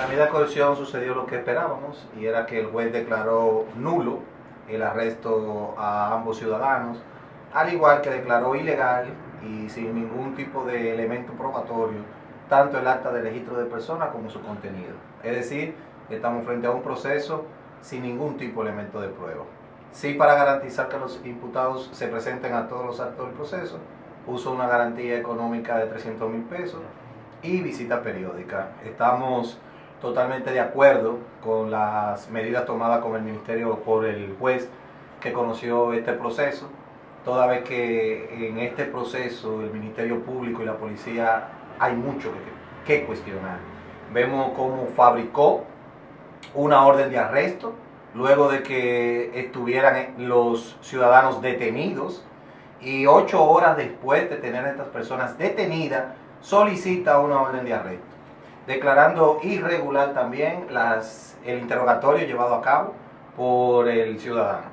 la medida de coerción sucedió lo que esperábamos y era que el juez declaró nulo el arresto a ambos ciudadanos, al igual que declaró ilegal y sin ningún tipo de elemento probatorio tanto el acta de registro de persona como su contenido. Es decir, estamos frente a un proceso sin ningún tipo de elemento de prueba. Sí, para garantizar que los imputados se presenten a todos los actos del proceso, puso una garantía económica de 300 mil pesos y visita periódica. Estamos totalmente de acuerdo con las medidas tomadas con el Ministerio por el juez que conoció este proceso, toda vez que en este proceso el Ministerio Público y la Policía hay mucho que, cuestionar. Vemos cómo fabricó una orden de arresto luego de que estuvieran los ciudadanos detenidos y ocho horas después de tener a estas personas detenidas, solicita una orden de arresto, declarando irregular también las, el interrogatorio llevado a cabo por el ciudadano.